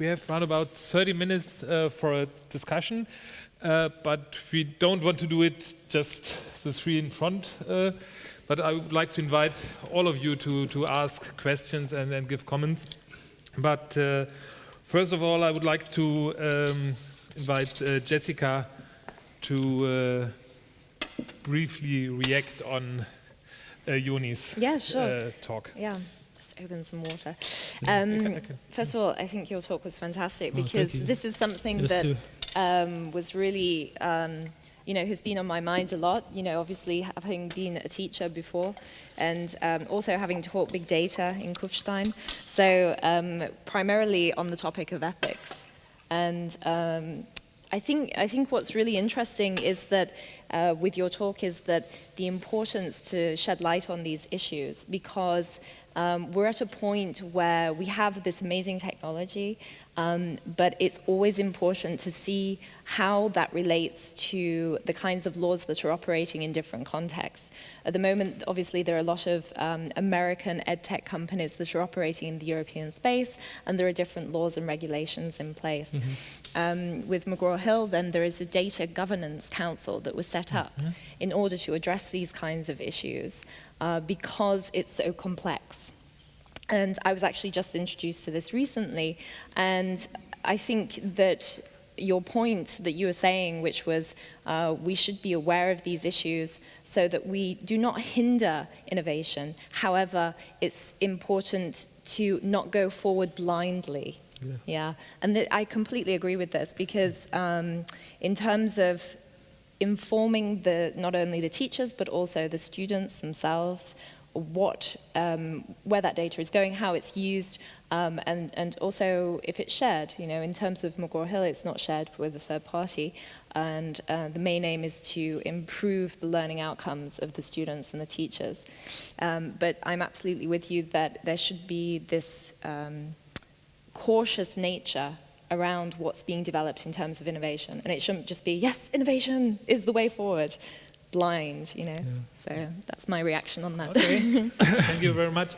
we have around about 30 minutes uh, for a discussion, uh, but we don't want to do it just the three in front. Uh, but I would like to invite all of you to, to ask questions and, and give comments. But uh, first of all, I would like to um, invite uh, Jessica to briefly react on uh, Yoni's yeah, sure. uh, talk. Yeah, open some water. Um, first of all, I think your talk was fantastic oh, because this is something that um, was really, um, you know, has been on my mind a lot. You know, obviously having been a teacher before and um, also having taught big data in Kufstein. So um, primarily on the topic of ethics. And um, I think, I think what's really interesting is that uh, with your talk is that the importance to shed light on these issues because um, we're at a point where we have this amazing technology, um, but it's always important to see how that relates to the kinds of laws that are operating in different contexts. At the moment, obviously, there are a lot of um, American edtech companies that are operating in the European space, and there are different laws and regulations in place. Mm -hmm. with McGraw-Hill, then there is a Data Governance Council that was set up mm -hmm. in order to address these kinds of issues uh, because it's so complex. And I was actually just introduced to this recently, and I think that your point that you were saying, which was uh, we should be aware of these issues so that we do not hinder innovation. However, it's important to not go forward blindly. Yeah, yeah. and I completely agree with this because um, in terms of informing the, not only the teachers, but also the students themselves, what, um, where that data is going, how it's used, um, and, and also if it's shared. You know, in terms of McGraw-Hill, it's not shared with a third party, and uh, the main aim is to improve the learning outcomes of the students and the teachers. Um, but I'm absolutely with you that there should be this um, cautious nature around what's being developed in terms of innovation. And it shouldn't just be, yes, innovation is the way forward, blind, you know. Yeah. So that's my reaction on that. Okay. Thank you very much.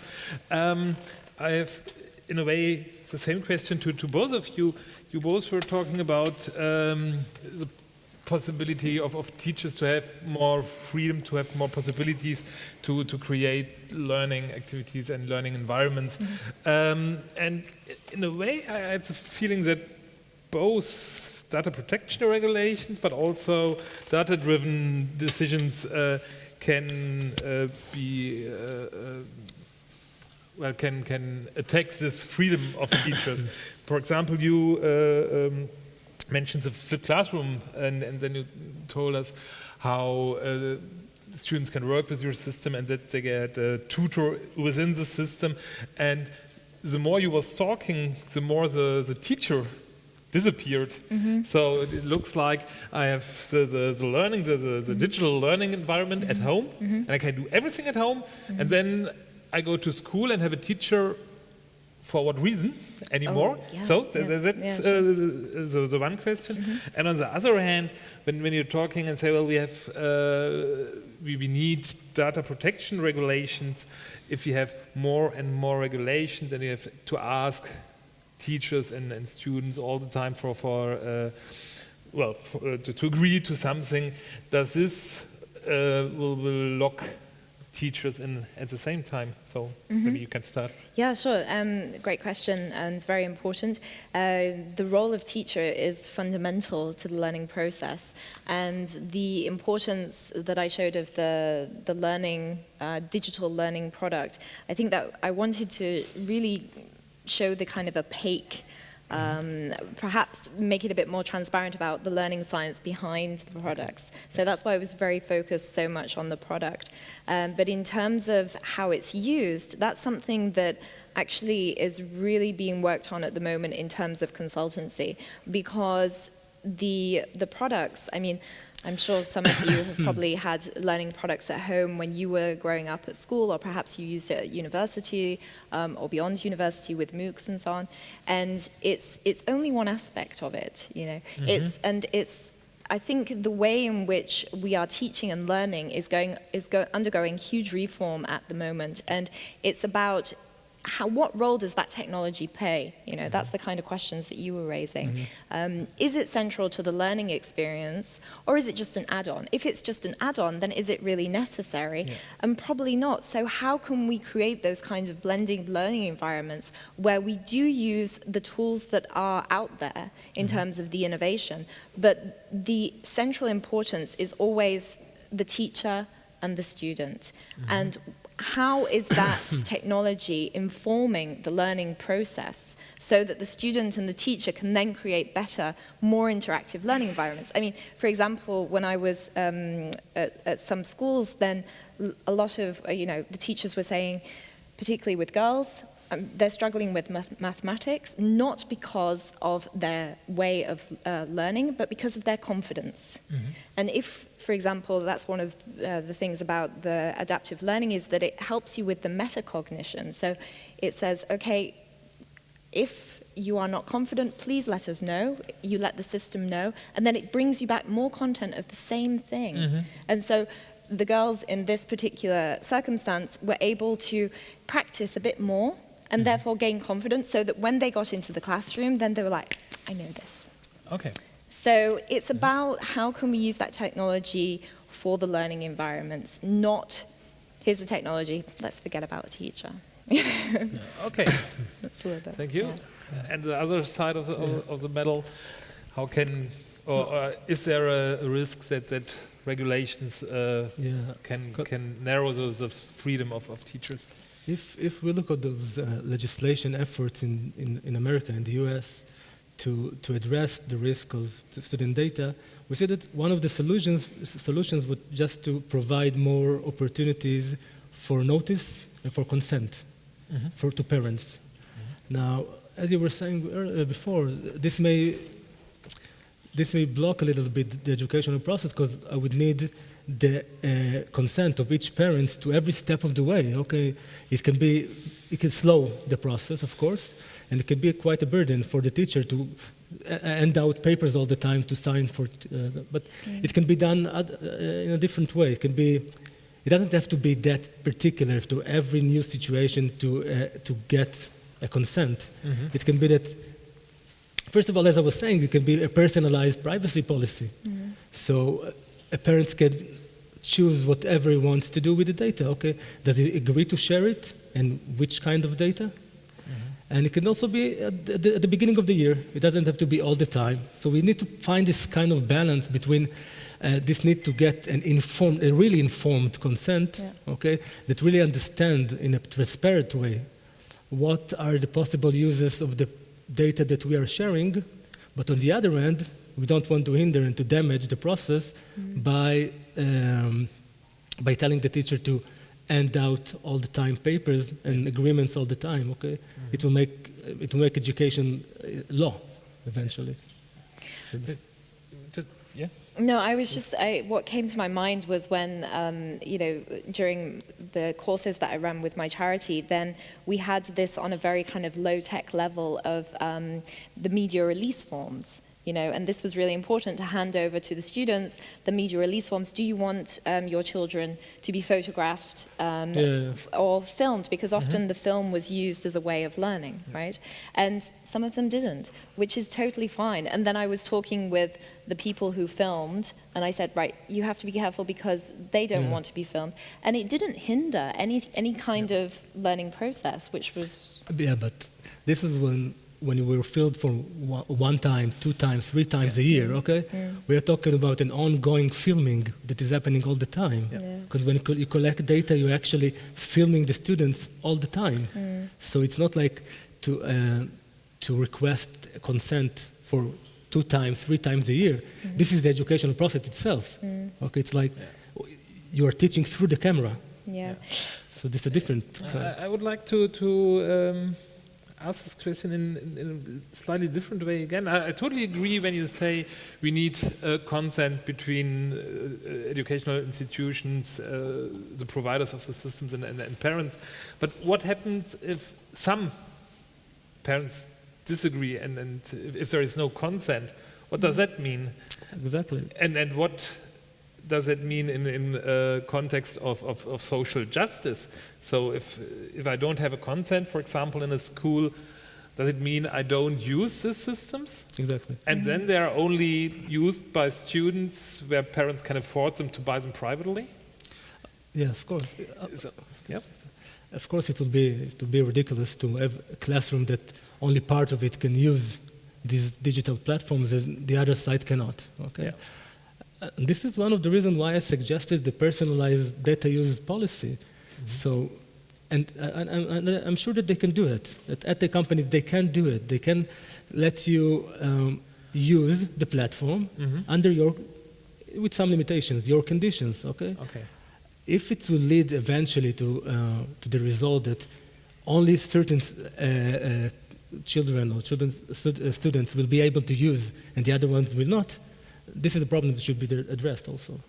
Um, I have, in a way, the same question to, to both of you. You both were talking about um, the possibility of, of teachers to have more freedom, to have more possibilities to, to create learning activities and learning environments. Mm -hmm. um, and in a way, I had the feeling that both data protection regulations, but also data-driven decisions uh, can uh, be uh, uh, well can can attack this freedom of teachers. For example, you uh, um, mentioned the flipped classroom, and, and then you told us how uh, students can work with your system and that they get a tutor within the system. And the more you was talking, the more the, the teacher disappeared. Mm -hmm. So it looks like I have the, the, the learning, the, the, the mm -hmm. digital learning environment mm -hmm. at home, mm-hmm. and I can do everything at home, and mm-hmm. then I go to school and have a teacher for what reason anymore? Oh, yeah, so yeah, that's yeah, uh, sure. the, the, one question. Mm -hmm. And on the other hand, when, when you're talking and say, well, we have, uh, we, we need data protection regulations, if you have more and more regulations, then you have to ask teachers and, and students all the time for, for uh, well, for, uh, to, to, agree to something, does this uh, will, will lock teachers in at the same time? So mm -hmm. maybe you can start. Yeah, sure. Um, great question and very important. Uh, the role of teacher is fundamental to the learning process, and the importance that I showed of the the learning uh, digital learning product. I think that I wanted to really show the kind of opaque um, perhaps make it a bit more transparent about the learning science behind the products. So that's why I was very focused so much on the product. Um, but in terms of how it's used, that's something that actually is really being worked on at the moment in terms of consultancy because the, the products, I mean, I'm sure some of you have probably had learning products at home when you were growing up at school, or perhaps you used it at university um, or beyond university with MOOCs and so on. And it's it's only one aspect of it, you know. Mm -hmm. It's and it's I think the way in which we are teaching and learning is going is go, undergoing huge reform at the moment, and it's about how, what role does that technology play? You know, that's the kind of questions that you were raising. Mm -hmm. um, is it central to the learning experience, or is it just an add-on? If it's just an add-on, then is it really necessary? Yeah. And probably not. So how can we create those kinds of blending learning environments where we do use the tools that are out there in mm -hmm. terms of the innovation, but the central importance is always the teacher and the student. Mm -hmm. And how is that technology informing the learning process so that the student and the teacher can then create better, more interactive learning environments. I mean, for example, when I was um, at, at, some schools, then a lot of, uh, you know, the teachers were saying, particularly with girls, um, they're struggling with math mathematics, not because of their way of uh, learning, but because of their confidence. Mm -hmm. And if, for example, that's one of uh, the things about the adaptive learning is that it helps you with the metacognition. So it says, okay, if you are not confident, please let us know. You let the system know. And then it brings you back more content of the same thing. Mm -hmm. And so the girls in this particular circumstance were able to practice a bit more and mm -hmm. therefore gain confidence so that when they got into the classroom, then they were like, I know this. Okay. So it's mm-hmm. about how can we use that technology for the learning environments, not here's the technology, let's forget about the teacher. okay. Thank you. Yeah. And the other side of the, yeah. of the medal, how can, or, or is there a, a, risk that, that regulations uh, yeah. can, can narrow the, the freedom of, of teachers? If, if we look at those uh, legislation efforts in, in, in America and the US to, to address the risk of student data, we see that one of the solutions, solutions would just to provide more opportunities for notice and for consent mm -hmm. for, to parents. Mm -hmm. Now, as you were saying earlier, before, this may, this may block a little bit the educational process because I would need the uh, consent of each parent to every step of the way. Okay, it can be, it can slow the process, of course, and it can be quite a burden for the teacher to uh, hand out papers all the time to sign for, uh, but mm. it can be done uh, in a different way. It can be, it doesn't have to be that particular to every new situation to, uh, to get a consent. Mm -hmm. It can be that, first of all, as I was saying, it can be a personalized privacy policy. Mm -hmm. So uh, a parent can choose whatever he wants to do with the data. Okay, does he agree to share it, and which kind of data? Mm-hmm. And it can also be at the, at the, beginning of the year. It doesn't have to be all the time. So we need to find this kind of balance between uh, this need to get an informed, a really informed consent, yeah. okay, that really understand in a transparent way what are the possible uses of the data that we are sharing. But on the other end, we don't want to hinder and to damage the process mm. by, um, by telling the teacher to hand out all the time papers and agreements all the time, okay? Mm. It, will make, it will make education uh, law eventually. So yeah. No, I was just, I, what came to my mind was when, um, you know, during the courses that I ran with my charity, then we had this on a very kind of low-tech level of um, the media release forms you know, and this was really important to hand over to the students the media release forms. Do you want um, your children to be photographed um, yeah. or filmed? Because often mm -hmm. the film was used as a way of learning, yeah. right? And some of them didn't, which is totally fine. And then I was talking with the people who filmed, and I said, right, you have to be careful because they don't yeah. want to be filmed. And it didn't hinder any, any kind of learning process, which was... Yeah, but this is when when we were filled for one time, two times, three times yeah. a year, okay? Yeah. We are talking about an ongoing filming that is happening all the time. Because yeah. when you collect data, you're actually filming the students all the time. Mm. So it's not like to, uh, to request consent for two times, three times a year. Mm. This is the educational process itself. Mm. Okay, it's like you are teaching through the camera. Yeah. So this is a different. I, I would like to to um, ask this question in, in, in, a slightly different way again. I, I, totally agree when you say we need uh, consent between uh, educational institutions, uh, the providers of the systems and, and, and, parents. But what happens if some parents disagree and, and if, if, there is no consent? What does that mean? Exactly. And, and what does it mean in in uh, context of, of, of social justice? So if if I don't have a consent, for example, in a school, does it mean I don't use these systems? Exactly. And mm -hmm. then they are only used by students where parents can afford them to buy them privately? Yes, of course. Uh, so, yeah. Of course, it would be it will be ridiculous to have a classroom that only part of it can use these digital platforms and the other side cannot. Okay. Yeah. Uh, this is one of the reasons why I suggested the personalized data use policy. Mm -hmm. So, and, uh, and, and, I'm sure that they can do it. At, at the company, they can do it. They can let you um, use the platform mm -hmm. under your, with some limitations, your conditions. Okay. Okay. If it will lead eventually to uh, to the result that only certain uh, uh, children or children, uh, students will be able to use and the other ones will not, this is a problem that should be addressed also.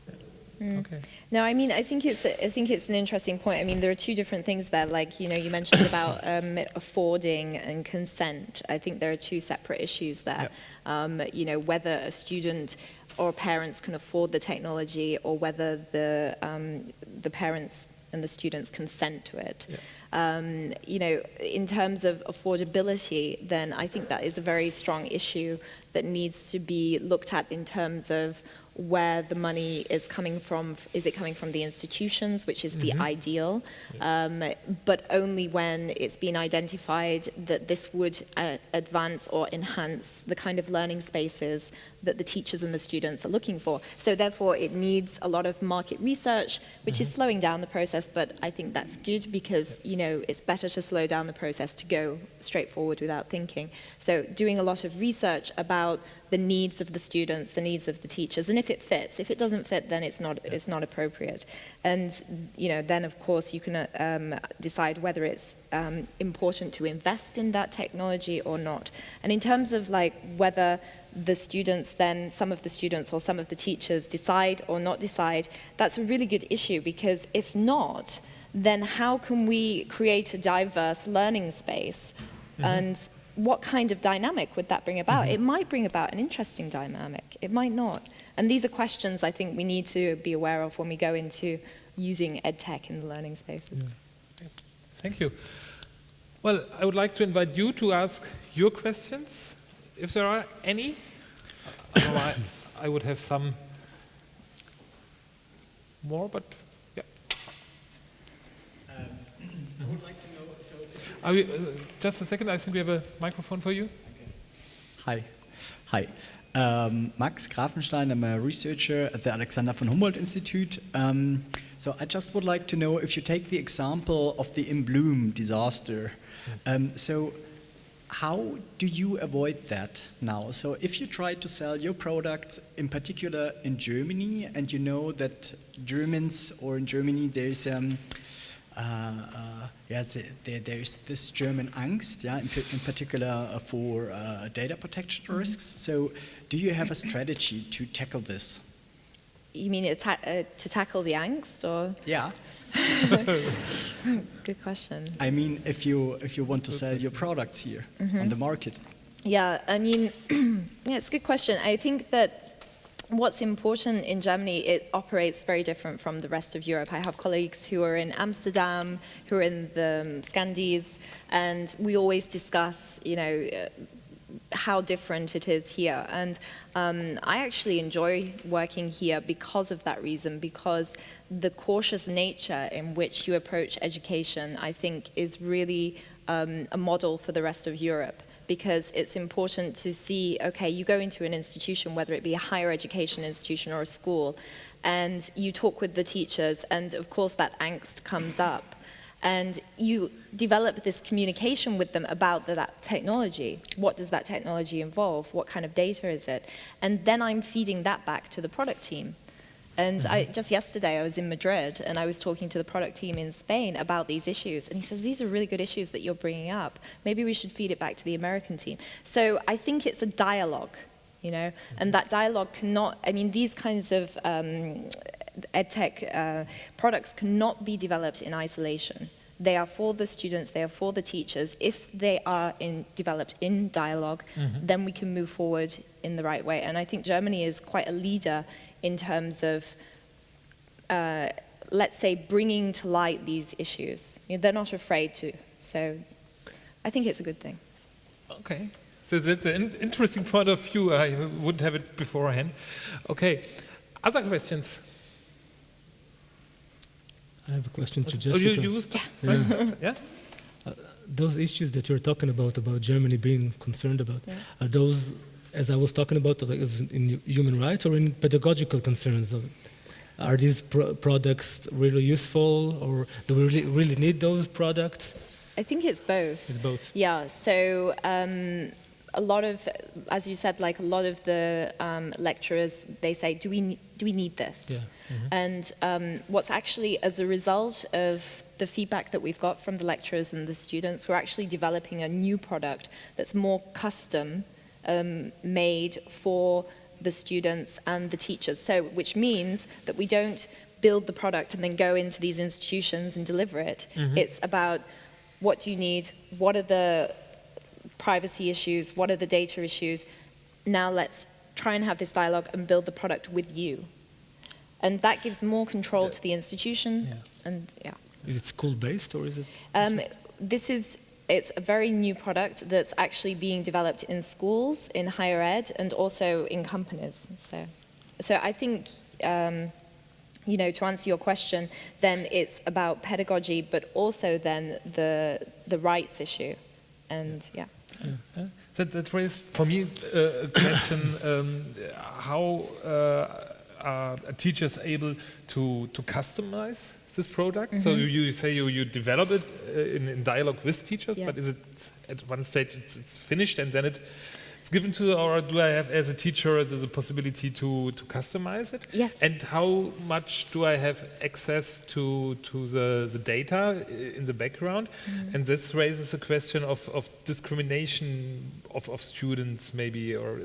Mm. Okay. No, I mean, I think it's I think it's an interesting point. I mean, there are two different things there. Like you know, you mentioned about um, affording and consent. I think there are two separate issues there. Um, you know, whether a student or parents can afford the technology, or whether the um, the parents and the students consent to it. Yeah. Um, you know, in terms of affordability, then I think that is a very strong issue that needs to be looked at in terms of where the money is coming from. Is it coming from the institutions, which is mm -hmm. the mm-hmm. ideal, um, but only when it's been identified that this would uh, advance or enhance the kind of learning spaces that the teachers and the students are looking for. So therefore, it needs a lot of market research, which mm -hmm. is mm-hmm. slowing down the process, but I think that's good because, you know, it's better to slow down the process to go straight forward without thinking. So doing a lot of research about the needs of the students, the needs of the teachers, and if it fits. If it doesn't fit, then it's not, it's not appropriate. And, you know, then of course you can um, decide whether it's um, important to invest in that technology or not. And in terms of like whether the students then, some of the students or some of the teachers decide or not decide, that's a really good issue because if not, then how can we create a diverse learning space mm -hmm. and what kind of dynamic would that bring about? Mm -hmm. It might bring about an interesting dynamic. It might not. And these are questions I think we need to be aware of when we go into using EdTech in the learning spaces. Yeah. Thank you. Well, I would like to invite you to ask your questions, if there are any. I, I would have some more, but i would like to know what the We, uh, just a second, I think we have a microphone for you. Hi. Hi. Um, Max Grafenstein, I'm a researcher at the Alexander von Humboldt Institute. Um, so I just would like to know if you take the example of the InBloom disaster. Um, so how do you avoid that now? So if you try to sell your products, in particular in Germany, and you know that Germans or in Germany there's um, uh, uh, yeah, there, there's this German angst, yeah, in, in particular uh, for data protection mm -hmm. risks. So, do you have a strategy to tackle this? You mean to tackle the angst, or? Yeah. Good question. I mean, if you if you want to sell your products here mm -hmm. on the market. Yeah, I mean, yeah, it's a good question. I think that what's important in Germany, it operates very different from the rest of Europe. I have colleagues who are in Amsterdam, who are in the um, Scandies, and we always discuss, you know, uh, how different it is here. And um, I actually enjoy working here because of that reason, because the cautious nature in which you approach education, I think, is really um, a model for the rest of Europe because it's important to see, okay, you go into an institution, whether it be a higher education institution or a school, and you talk with the teachers, and of course that angst comes up. And you develop this communication with them about the, that technology. What does that technology involve? What kind of data is it? And then I'm feeding that back to the product team. And I, mm-hmm. just yesterday, I was in Madrid and I was talking to the product team in Spain about these issues. And he says, These are really good issues that you're bringing up. Maybe we should feed it back to the American team. So I think it's a dialogue, you know, and that dialogue cannot, I mean, these kinds of um, edtech uh, products cannot be developed in isolation. They are for the students, they are for the teachers. If they are in, developed in dialog mm -hmm. then we can move forward in the right way. And I think Germany is quite a leader in terms of uh, let's say, bringing to light these issues. You know, they're not afraid to. So I think it's a good thing. Okay. So that's an interesting point of view. I wouldn't have it beforehand. Okay. Other questions? I have a question to Jessica. Oh, you used? Yeah. yeah? Uh, those issues that you're talking about, about Germany being concerned about, yeah. are those, as I was talking about, like, in human rights or in pedagogical concerns? Are these pro products really useful, or do we really, really need those products? I think it's both. It's both. Yeah. So um, a lot of, as you said, like a lot of the um, lecturers, they say, "Do we do we need this?" Yeah. Mm -hmm. And um, what's actually as a result of the feedback that we've got from the lecturers and the students, we're actually developing a new product that's more custom um, made for the students and the teachers. So, which means that we don't build the product and then go into these institutions and deliver it. Mm -hmm. It's about what do you need, what are the privacy issues, what are the data issues. Now let's try and have this dialogue and build the product with you. And that gives more control to the institution. Yeah. And yeah. Is it school-based or is it? Um, this is it's a very new product that's actually being developed in schools, in higher ed, and also in companies. So, so I think, um, you know, to answer your question, then it's about pedagogy, but also then the the rights issue, and yeah. Yeah. That, that raised for me uh, a question: um, How uh, are teachers able to to customize this product? Mm -hmm. So mm-hmm. you, you, say you, you develop it uh, in, in, dialogue with teachers, yeah. but is it at one stage it's, it's, finished and then it, it's given to, or do I have as a teacher the possibility to, to customize it? Yes. And how much do I have access to, to the, the data in the background? Mm. And this raises a question of, of discrimination of, of students maybe, or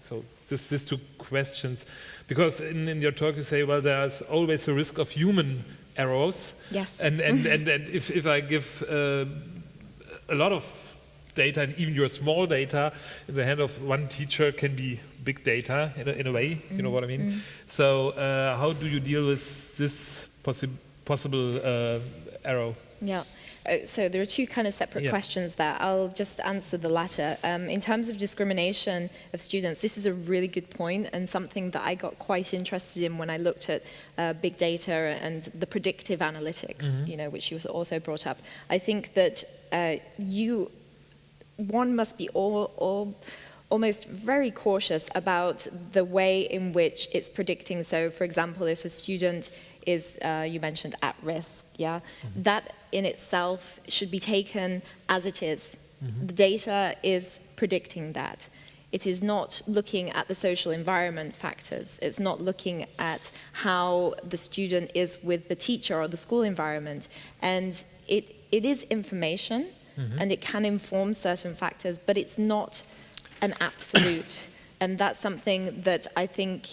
so this, these two questions. Because in, in your talk you say, well, there's always a risk of human errors. Yes. And, and, and, and if, if I give uh, a lot of data, and even your small data, in the hand of one teacher can be big data in a, in a way, mm. you know what I mean? Mm. So uh, how do you deal with this possi possible uh, error? Yeah. Uh, so there are two kind of separate yeah. questions there. I'll just answer the latter. Um, in terms of discrimination of students, this is a really good point and something that I got quite interested in when I looked at uh, big data and the predictive analytics, mm -hmm. you know, which you also brought up. I think that uh, you, one must be all, all almost very cautious about the way in which it's predicting. So, for example, if a student is, uh, you mentioned, at risk, yeah, mm -hmm. that in itself should be taken as it is. Mm -hmm. The data is predicting that. It is not looking at the social environment factors. It's not looking at how the student is with the teacher or the school environment. And it, it is information, mm -hmm. and it can inform certain factors, but it's not an absolute. and that's something that I think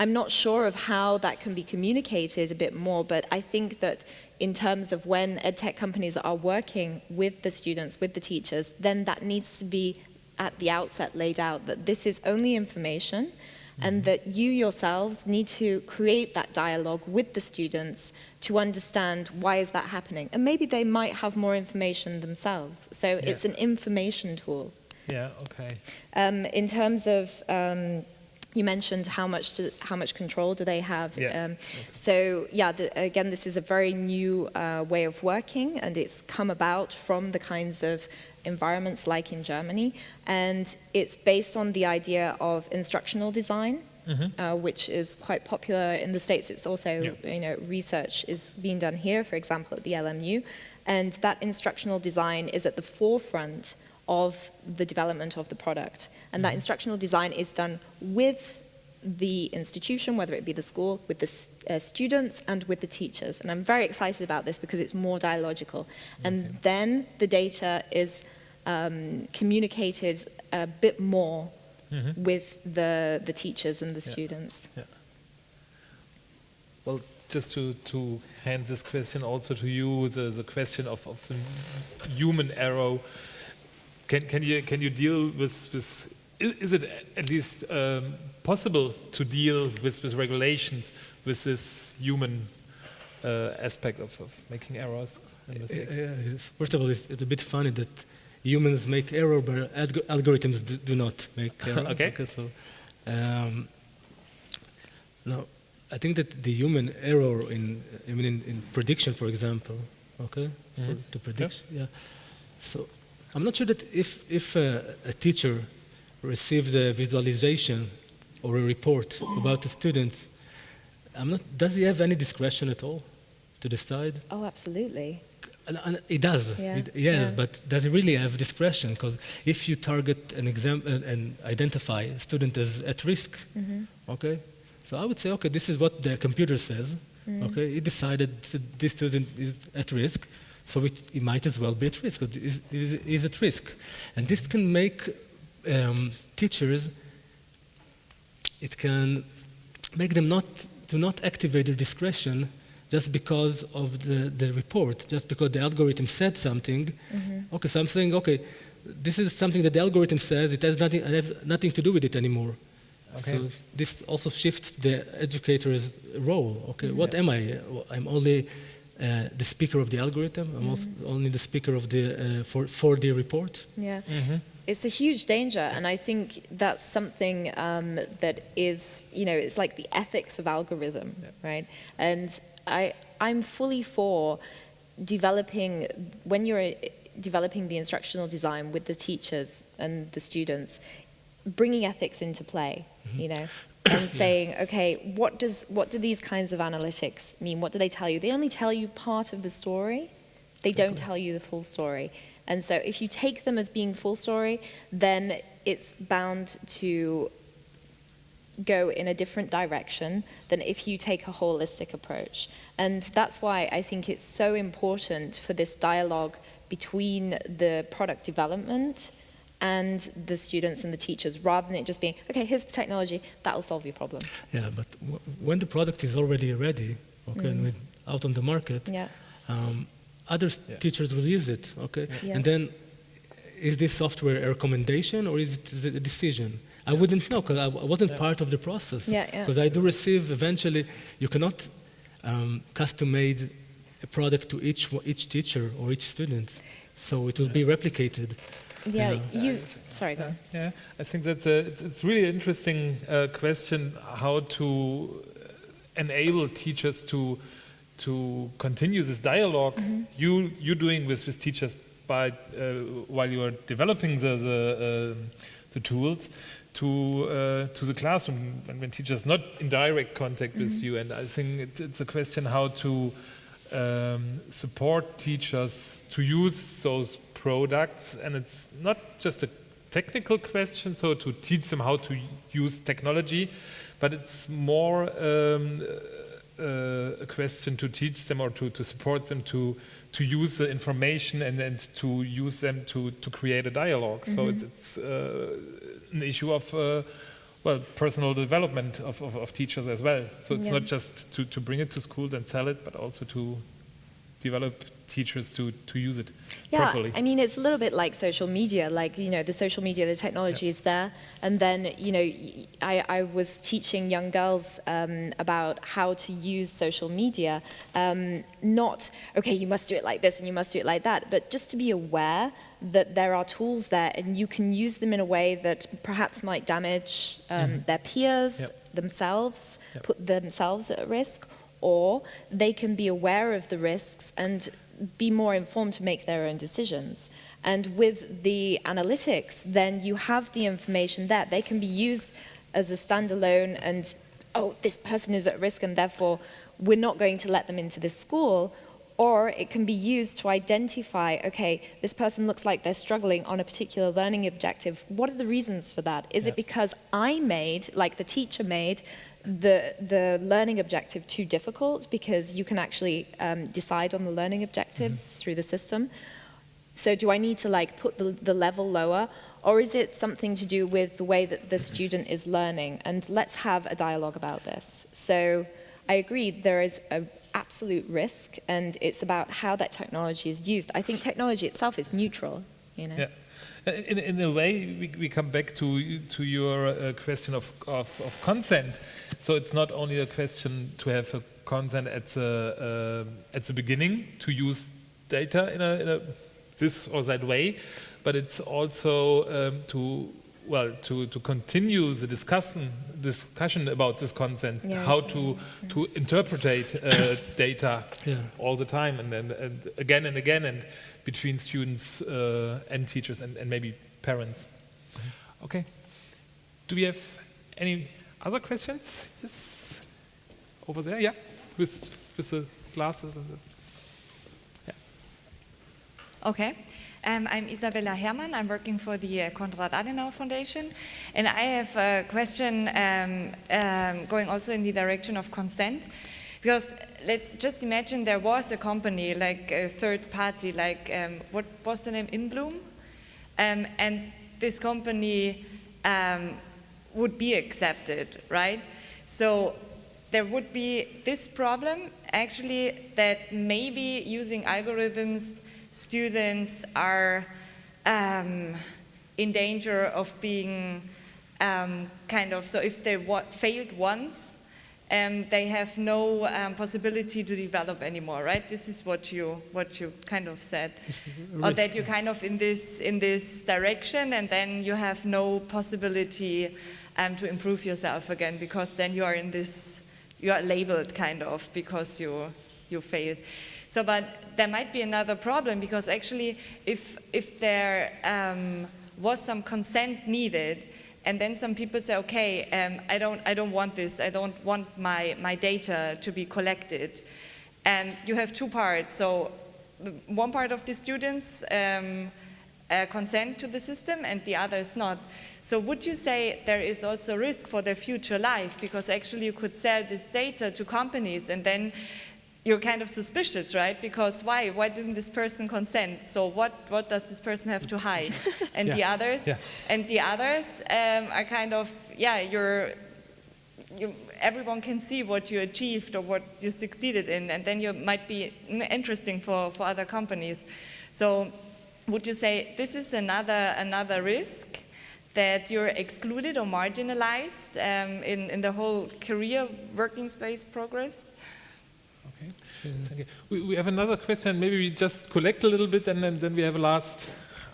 I'm not sure of how that can be communicated a bit more, but I think that in terms of when edtech companies are working with the students, with the teachers, then that needs to be at the outset laid out that this is only information. And that you yourselves need to create that dialogue with the students to understand why is that happening. And maybe they might have more information themselves. So yeah. it's an information tool. Yeah, okay. Um, in terms of um, you mentioned how much do, how much control do they have. Yeah. Um, so yeah, the, again, this is a very new uh, way of working, and it's come about from the kinds of environments like in Germany, and it's based on the idea of instructional design. Mm -hmm. uh, which is quite popular in the States. It's also, yeah. you know, research is being done here, for example, at the LMU. And that instructional design is at the forefront of the development of the product. And that mm-hmm. instructional design is done with the institution, whether it be the school, with the uh, students, and with the teachers. And I'm very excited about this because it's more dialogical. Okay. And then the data is um, communicated a bit more mm -hmm. with the, the teachers and the yeah. students. Yeah. Well, just to, to hand this question also to you, the, the question of, of the human error can, can, you, can you deal with, with is it at least um, possible to deal with, with regulations with this human uh, aspect of, of, making errors. first of all, it's, it's, a bit funny that humans make error, but algorithms do, do, not make error. okay. okay. So, um, now, I think that the human error in, I mean, in, in prediction, for example, okay, mm -hmm. for the prediction, yeah. So I'm not sure that if, if uh, a teacher receives a visualization or a report about a student, I'm not, does he have any discretion at all to decide? Oh, absolutely. And it does, yeah. It, yes, yeah. but does he really have discretion? Because if you target an exam uh, and identify a student as at risk, mm -hmm. okay, so I would say, okay, this is what the computer says, mm. okay, it decided this student is at risk, so it, it might as well be at risk, it is, is at risk. And this can make um, teachers, it can make them not to not activate their discretion just because of the, the report, just because the algorithm said something. Mm -hmm. Okay, so I'm saying, okay, this is something that the algorithm says, it has nothing, I have nothing to do with it anymore. Okay. So this also shifts the educator's role. Okay, what am I? I'm only the speaker of the algorithm. I'm mm -hmm. only the speaker of the uh, for for the report. Yeah. Mm -hmm. It's a huge danger, and I think that's something um, that is, you know, it's like the ethics of algorithm, yeah. right? And I, I'm fully for developing when you're developing the instructional design with the teachers and the students, bringing ethics into play. Mm -hmm. You know, and saying, okay, what, does, what do these kinds of analytics mean? What do they tell you? They only tell you part of the story. They don't tell you the full story. And so if you take them as being full story, then it's bound to go in a different direction than if you take a holistic approach. And that's why I think it's so important for this dialogue between the product development and the students and the teachers rather than it just being, okay, here's the technology, that'll solve your problem. Yeah, but when the product is already ready, okay, mm. and out on the market, yeah. um, other yeah. teachers will use it, okay? Yeah. And then is this software a recommendation or is it, is it a decision? I wouldn't know because I, wasn't part of the process. Because I do receive eventually, you cannot um, custom made a product to each, each teacher or each student. So it will be replicated. Yeah, you. Sorry, go. Yeah, I think that's a, it's, it's really an interesting uh, question how to enable teachers to to continue this dialog mm -hmm. you you're doing with with teachers by uh, while you are developing the the, uh, the tools to uh, to the classroom when, when teachers not in direct contact mm -hmm. with mm-hmm. you and I think it, it's a question how to um, support teachers to use those products and it's not just a technical question so to teach them how to use technology but it's more um, uh, a question to teach them or to, to support them to to use the information and, and to use them to, to create a dialog mm -hmm. so mm-hmm. it's, it's uh, an issue of uh, well, personal development of, of, of, teachers as well. So it's yeah. not just to, to bring it to school and sell it, but also to develop teachers to, to use it yeah, properly. I mean, it's a little bit like social media, like, you know, the social media, the technology is there. And then, you know, I, I was teaching young girls um, about how to use social media. Um, not, okay, you must do it like this and you must do it like that, but just to be aware that there are tools there and you can use them in a way that perhaps might damage um, mm -hmm. their peers, yep. themselves, yep. put themselves at risk, or they can be aware of the risks and be more informed to make their own decisions. And with the analytics, then you have the information there. They can be used as a standalone and, oh, this person is at risk and therefore we're not going to let them into this school or it can be used to identify, okay, this person looks like they're struggling on a particular learning objective. What are the reasons for that? Is it because I made, like the teacher made, the, the learning objective too difficult because you can actually um, decide on the learning objectives mm -hmm. through the system. So do I need to like put the, the level lower or is it something to do with the way that the student is learning? And let's have a dialogue about this. So I agree there is an absolute risk and it's about how that technology is used. I think technology itself is neutral, you know. Yeah. in, in a way, we, we come back to, to your uh, question of, of, of, consent. So it's not only a question to have a consent at the, uh, at the beginning to use data in a, in a, this or that way, but it's also um, to well to, to continue the discussion discussion about this consent, yes. how to to interpret uh, data yeah. all the time and then and again and again and between students uh, and teachers and, and maybe parents. Okay. Do we have any other questions? Yes. Over there, yeah, with with the glasses and the Okay. Um, I'm Isabella Herrmann. I'm working for the uh, Konrad Adenauer Foundation. And I have a question um, um, going also in the direction of consent. Because let just imagine there was a company, like a third party, like, um, what was the name, InBloom? Um, and this company um, would be accepted, right? So there would be this problem, actually, that maybe using algorithms students are um, in danger of being um, kind of, so if they failed once, um, they have no um, possibility to develop anymore, right? This is what you what you kind of said, or that you kind of in this in this direction, and then you have no possibility um, to improve yourself again because then you are in this you are labeled kind of because you you failed. So, but there might be another problem because actually if, if there um, was some consent needed, and then some people say, okay, um, I, don't, I don't want this, I don't want my, my data to be collected. And you have two parts. So one part of the students um, uh, consent to the system and the others not. So would you say there is also risk for their future life because actually you could sell this data to companies and then you're kind of suspicious, right? Because why? Why didn't this person consent? So what, what does this person have to hide? And yeah. the others, yeah. and the others um, are kind of, yeah, you're, you, everyone can see what you achieved or what you succeeded in, and then you might be interesting for, for other companies. So would you say this is another, another risk that you're excluded or marginalized um, in, in the whole career working space progress? Thank you. We, we have another question. Maybe we just collect a little bit and then, then we have a last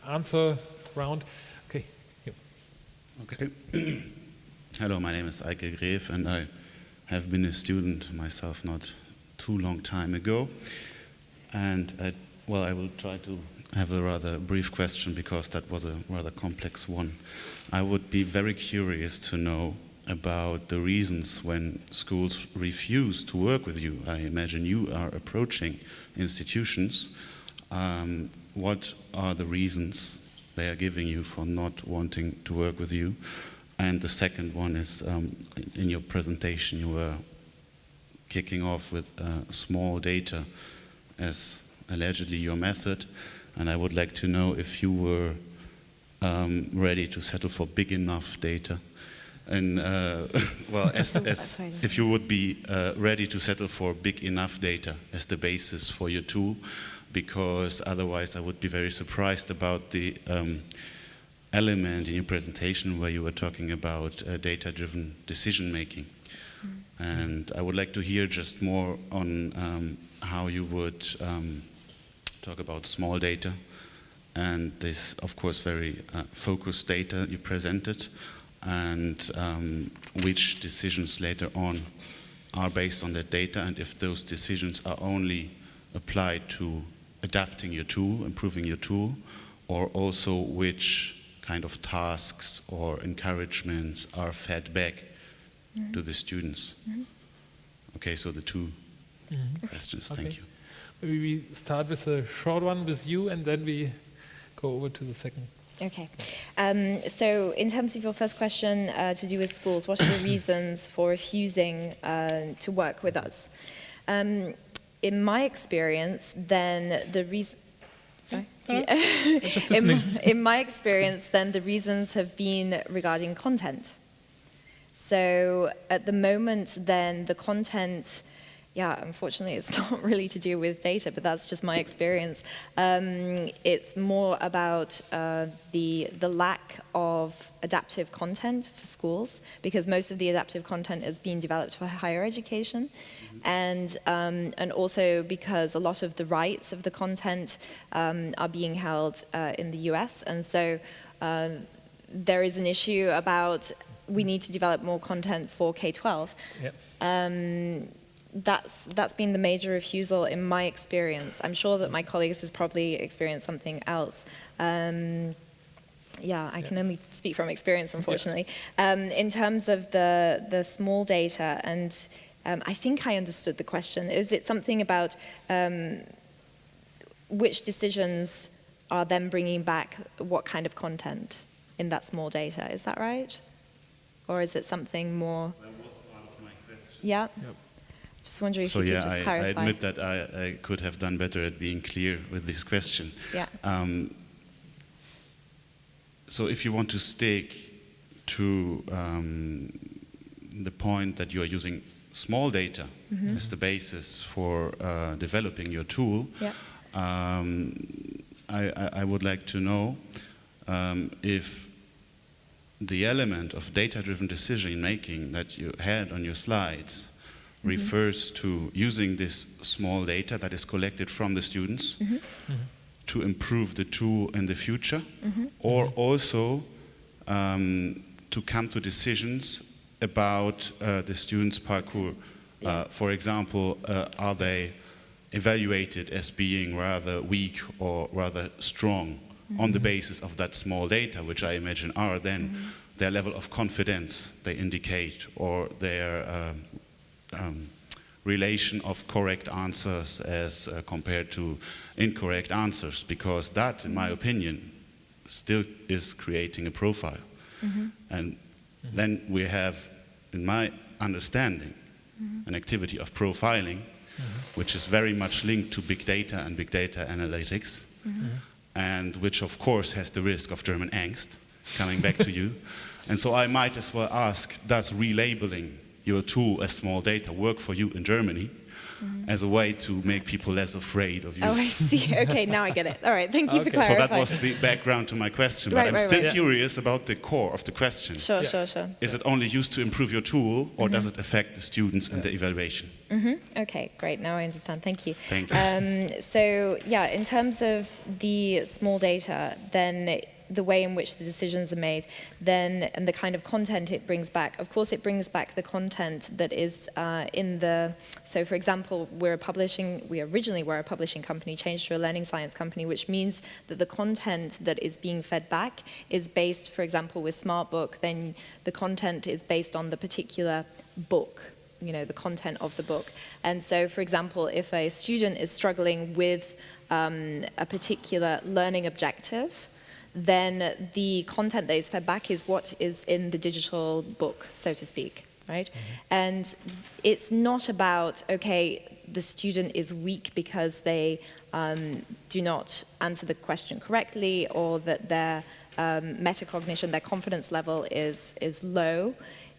answer round. Okay. Okay. Hello, my name is Eike Gref and I have been a student myself not too long time ago. And I, well, I will try to have a rather brief question because that was a rather complex one. I would be very curious to know about the reasons when schools refuse to work with you. I imagine you are approaching institutions. Um, what are the reasons they are giving you for not wanting to work with you? And the second one is, um, in your presentation, you were kicking off with uh, small data as allegedly your method. And I would like to know if you were um, ready to settle for big enough data and uh, well, as, as if you would be uh, ready to settle for big enough data as the basis for your tool, because otherwise I would be very surprised about the um, element in your presentation where you were talking about uh, data-driven decision making. Mm. And I would like to hear just more on um, how you would um, talk about small data and this, of course, very uh, focused data you presented and um, which decisions later on are based on that data and if those decisions are only applied to adapting your tool, improving your tool, or also which kind of tasks or encouragements are fed back mm -hmm. to the students. Mm -hmm. Okay, so the 2 mm -hmm. questions, okay. thank you. Maybe we start with a short one with you and then we go over to the second. Okay. Um, so in terms of your first question uh, to do with schools, what are the reasons for refusing uh, to work with us? Um, in my experience, then the reason... Sorry? in, in my experience, then the reasons have been regarding content. So at the moment, then the content yeah, unfortunately, it's not really to do with data, but that's just my experience. Um, it's more about uh, the, the lack of adaptive content for schools, because most of the adaptive content is being developed for higher education, and, um, and also because a lot of the rights of the content um, are being held uh, in the US, and so uh, there is an issue about we need to develop more content for K-12. Yep. Um, that's, that's been the major refusal in my experience. I'm sure that my colleagues has probably experienced something else. Um, yeah, I yeah. can only speak from experience, unfortunately. Yeah. Um, in terms of the, the small data, and um, I think I understood the question, is it something about um, which decisions are then bringing back what kind of content in that small data? Is that right? Or is it something more? That was part of my question. Yeah. Yep. Just wondering if so you yeah, could just I, clarify. I admit that I, I, could have done better at being clear with this question. Yeah. Um, so if you want to stick to um, the point that you are using small data mm -hmm. as the basis for uh, developing your tool, yeah. um, I, I, would like to know um, if the element of data-driven decision making that you had on your slides -hmm. refers to using this small data that is collected from the students mm -hmm. to improve the tool in the future, mm-hmm. or also um, to come to decisions about uh, the students' parcours. Uh, for example, uh, are they evaluated as being rather weak or rather strong mm -hmm. on the mm-hmm. basis of that small data, which I imagine are then their level of confidence they indicate or their um, um, relation of correct answers as uh, compared to incorrect answers because that, in my opinion, still is creating a profile. Mm -hmm. And mm -hmm. then we have, in my understanding, mm -hmm. an activity of profiling, which is very much linked to big data and big data analytics, and which of course has the risk of German angst coming back to you. And so I might as well ask, does relabeling your tool as small data work for you in Germany mm -hmm. as a way to make people less afraid of you. Oh, I see. Okay, now I get it. All right, thank you okay. for clarifying. So that was the background to my question, right, but I'm right, still right. curious about the core of the question. Sure, yeah. sure, sure. Is it only used to improve your tool, or mm -hmm. does it affect the students and the evaluation? Mm -hmm. Okay, great. Now I understand. Thank you. Thank you. Um, so, yeah, in terms of the small data, then the way in which the decisions are made, then and the kind of content it brings back. Of course, it brings back the content that is uh, in the. So, for example, we're a publishing. We originally were a publishing company, changed to a learning science company, which means that the content that is being fed back is based, for example, with SmartBook. Then the content is based on the particular book you know, the content of the book. And so, for example, if a student is struggling with um, a particular learning objective, then the content that is fed back is what is in the digital book, so to speak, right? Mm -hmm. And it's not about, okay, the student is weak because they um, do not answer the question correctly or that their um, metacognition, their confidence level is, is low.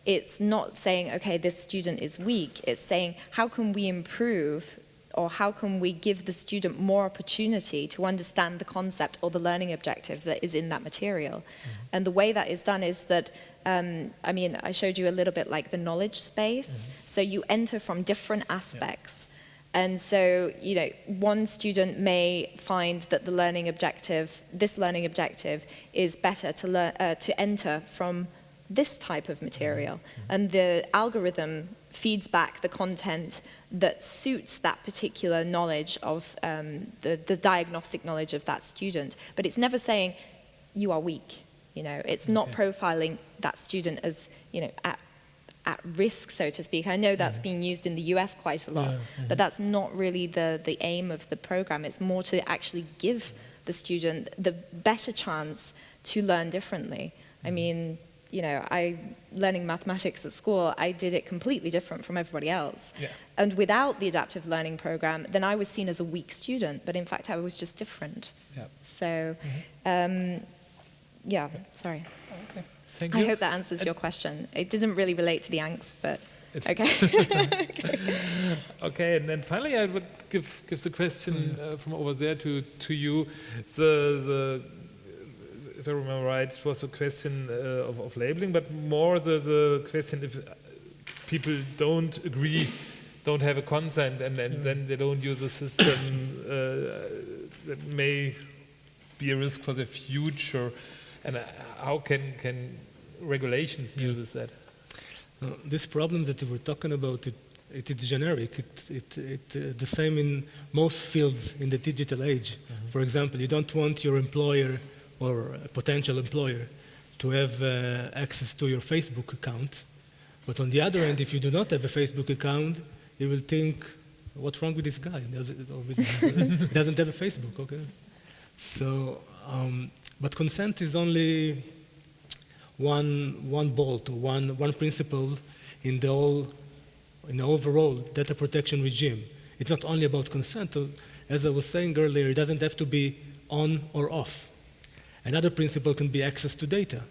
It's not saying, okay, this student is weak. It's saying, how can we improve or how can we give the student more opportunity to understand the concept or the learning objective that is in that material. Mm -hmm. And the way that is done is that, um, I mean, I showed you a little bit like the knowledge space. Mm -hmm. So you enter from different aspects. Yeah. And so, you know, one student may find that the learning objective, this learning objective, is better to, learn, uh, to enter from this type of material. Mm -hmm. And the algorithm feeds back the content that suits that particular knowledge of um, the, the diagnostic knowledge of that student. But it's never saying, you are weak. You know, it's not profiling that student as, you know, at, at risk, so to speak. I know that's being used in the US quite a lot, yeah. but that's not really the, the aim of the program. It's more to actually give the student the better chance to learn differently. I mm-hmm. mean, you know, I learning mathematics at school, I did it completely different from everybody else. Yeah. And without the adaptive learning program, then I was seen as a weak student, but in fact I was just different. Yeah. So, mm -hmm. um, yeah, sorry. Okay. Thank you. I hope that answers your question. It didn't really relate to the angst, but it's Okay. okay, and then finally, I would give give the question uh, from over there to to you. The the if I remember right, it was a question uh, of, of labeling, but more the the question if people don't agree, don't have a consent, and, and then they don't use a system uh, that may be a risk for the future, and uh, how can can regulations deal with that? Uh, this problem that we were talking about, it, it is generic. It, it, it uh, the same in most fields in the digital age. Mm -hmm. For example, you don't want your employer or a potential employer to have uh, access to your Facebook account. But on the other hand, if you do not have a Facebook account, you will think, what's wrong with this guy? Does it, doesn't have a Facebook, okay? So, um, but consent is only one, one bolt or one, one principle in the, whole, in the overall data protection regime. It's not only about consent. As I was saying earlier, it doesn't have to be on or off. Another principle can be access to data.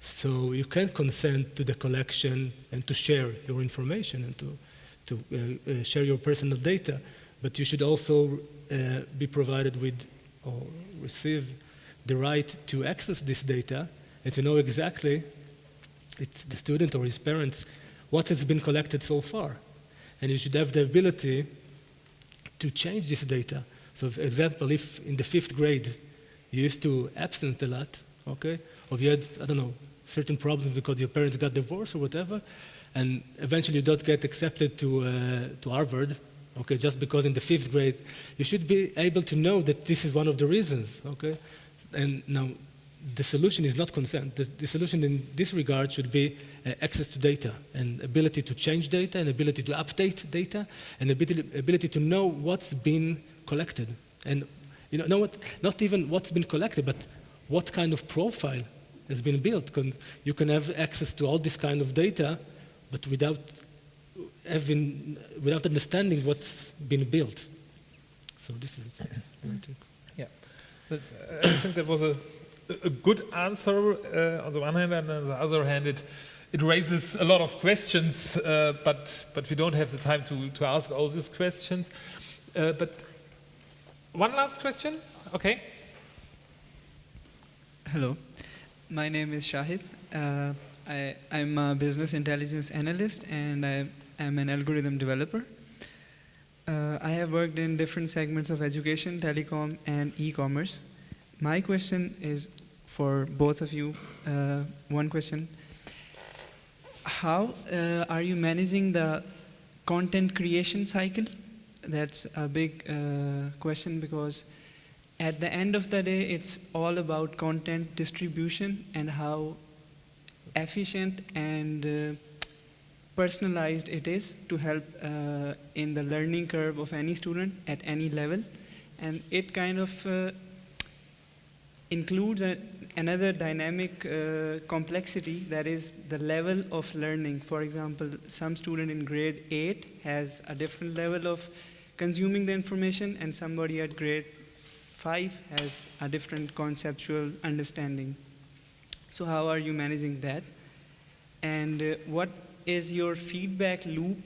So you can consent to the collection and to share your information and to, to uh, uh, share your personal data, but you should also uh, be provided with or receive the right to access this data and to know exactly, it's the student or his parents, what has been collected so far. And you should have the ability to change this data. So for example, if in the fifth grade you used to absent a lot, okay, or you had, I don't know, certain problems because your parents got divorced or whatever, and eventually you don't get accepted to, uh, to Harvard, okay, just because in the fifth grade, you should be able to know that this is one of the reasons, okay? And now, the solution is not consent. The, the solution in this regard should be uh, access to data and ability to change data and ability to update data and ability, ability to know what's been collected. And you know, not even what's been collected, but what kind of profile has been built. You can have access to all this kind of data, but without having, without understanding what's been built. So this is it. Yeah, but, uh, I think that was a, a good answer uh, on the one hand, and on the other hand, it it raises a lot of questions, uh, but but we don't have the time to to ask all these questions. Uh, but one last question, okay. Hello. My name is Shahid. Uh, I, am a business intelligence analyst and I am an algorithm developer. Uh, I have worked in different segments of education, telecom, and e-commerce. My question is for both of you. Uh, one question. How uh, are you managing the content creation cycle? That's a big uh, question because at the end of the day, it's all about content distribution and how efficient and uh, personalized it is to help uh, in the learning curve of any student at any level. And it kind of uh, includes a, another dynamic uh, complexity that is the level of learning. For example, some student in grade 8 has a different level of consuming the information and somebody at grade 5 has a different conceptual understanding. So how are you managing that? And uh, what is your feedback loop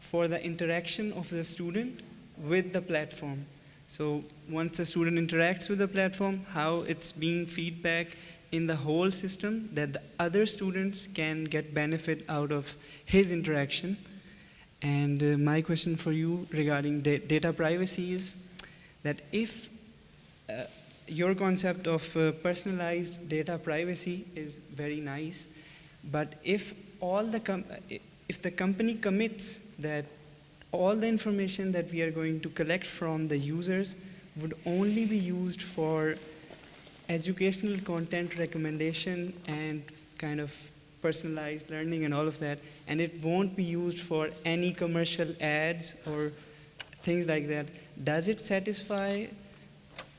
for the interaction of the student with the platform? So once the student interacts with the platform, how it's being feedback in the whole system that the other students can get benefit out of his interaction. And uh, my question for you regarding da data privacy is that if uh, your concept of uh, personalized data privacy is very nice, but if all the if the company commits that all the information that we are going to collect from the users would only be used for educational content recommendation and kind of personalized learning and all of that, and it won't be used for any commercial ads or things like that. Does it satisfy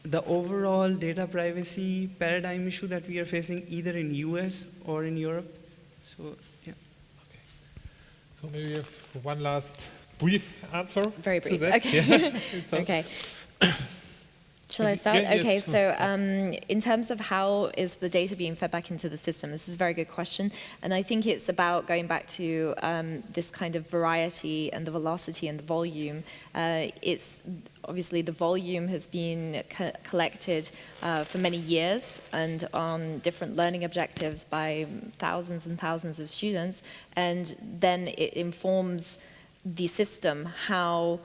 the overall data privacy paradigm issue that we are facing either in US or in Europe. So, yeah. Okay. So maybe we have one last brief answer. Very brief. Okay. Yeah. okay. Shall I start? Yeah, okay, yes. so um, in terms of how is the data being fed back into the system, this is a very good question. And I think it's about going back to um, this kind of variety and the velocity and the volume. Uh, it's obviously the volume has been co collected uh, for many years and on different learning objectives by thousands and thousands of students. And then it informs the system how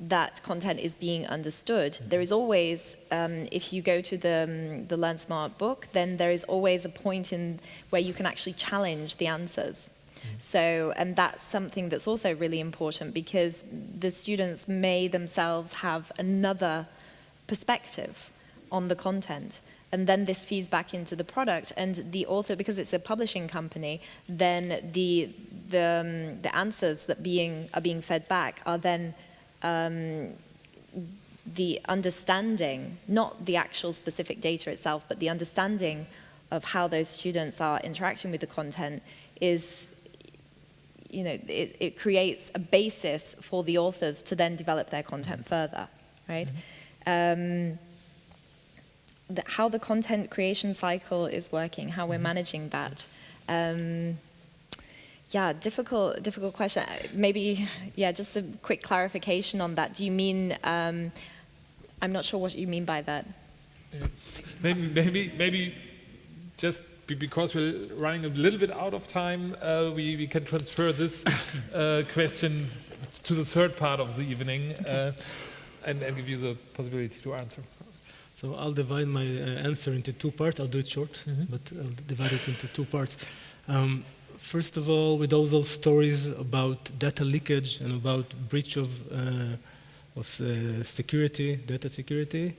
that content is being understood. Mm-hmm. There is always, um, if you go to the, um, the LearnSmart book, then there is always a point in where you can actually challenge the answers. Mm-hmm. So, and that's something that's also really important because the students may themselves have another perspective on the content. And then this feeds back into the product. And the author, because it's a publishing company, then the, the, um, the answers that being, are being fed back are then um, the understanding, not the actual specific data itself, but the understanding of how those students are interacting with the content is, you know, it, it creates a basis for the authors to then develop their content further, right? Mm -hmm. um, the, how the content creation cycle is working, how we're mm-hmm. managing that. Um, yeah, difficult, difficult question. Maybe, yeah, just a quick clarification on that. Do you mean, um, I'm not sure what you mean by that. Yeah. Maybe, maybe, maybe just because we're running a little bit out of time, uh, we, we can transfer this uh, question to the third part of the evening uh, and, and, give you the possibility to answer. So I'll divide my uh, answer into two parts. I'll do it short, mm -hmm. but I'll divide it into two parts. Um, first of all, with all those stories about data leakage and about breach of, uh, of uh, security, data security,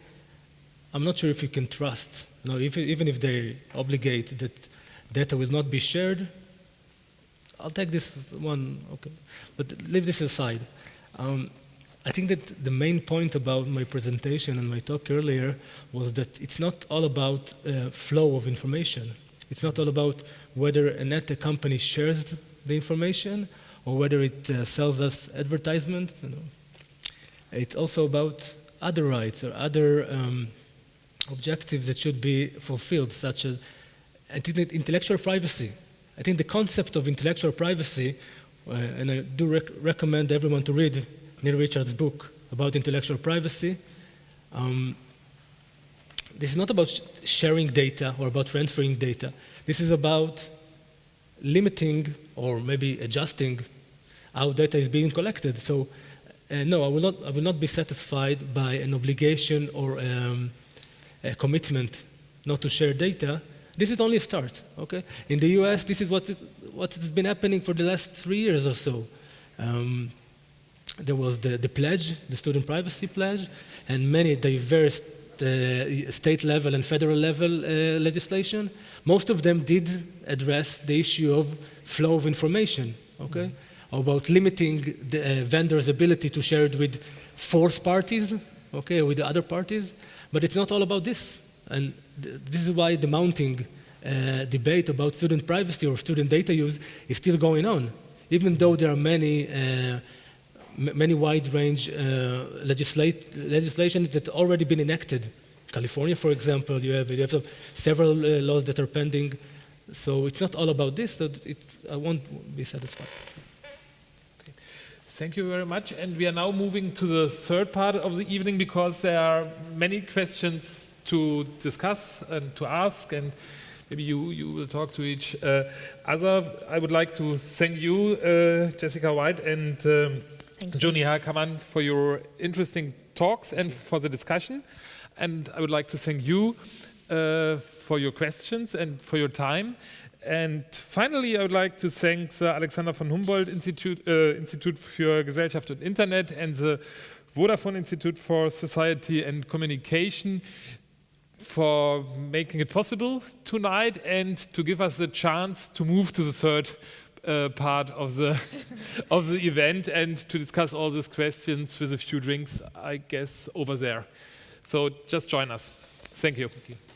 I'm not sure if you can trust. You know, if, even if they obligate that data will not be shared, I'll take this one, okay. But leave this aside. Um, I think that the main point about my presentation and my talk earlier was that it's not all about uh, flow of information. It's not all about whether a net company shares the information or whether it uh, sells us advertisements. You know. It's also about other rights or other um, objectives that should be fulfilled, such as intellectual privacy. I think the concept of intellectual privacy, uh, and I do rec recommend everyone to read Neil Richards' book about intellectual privacy. Um, this is not about sh sharing data or about transferring data. This is about limiting or maybe adjusting how data is being collected. So uh, no, I will, not, I will not be satisfied by an obligation or um, a commitment not to share data. This is only a start, okay? In the US, this is what, what has been happening for the last three years or so. Um, there was the, the pledge, the student privacy pledge, and many diverse state level and federal level uh, legislation, most of them did address the issue of flow of information, okay? Mm -hmm. About limiting the uh, vendor's ability to share it with fourth parties, okay, with the other parties. But it's not all about this. And th this is why the mounting uh, debate about student privacy or student data use is still going on, even though there are many uh, many wide range uh, legislation that already been enacted. California, for example, you have, you have several uh, laws that are pending. So it's not all about this, so it, I won't be satisfied. Okay. Thank you very much. And we are now moving to the third part of the evening because there are many questions to discuss and to ask. And maybe you, you will talk to each uh, other. I would like to thank you, uh, Jessica White, and um, Yoni Har-Carmel, for your interesting talks and for the discussion. And I would like to thank you uh, for your questions and for your time. And finally, I would like to thank the Alexander von Humboldt Institute, uh, Institute für Gesellschaft und Internet and the Vodafone Institute for Society and Communication for making it possible tonight and to give us the chance to move to the third uh, part of the of the event and to discuss all these questions with a few drinks, I guess, over there. So just join us. Thank you. Thank you.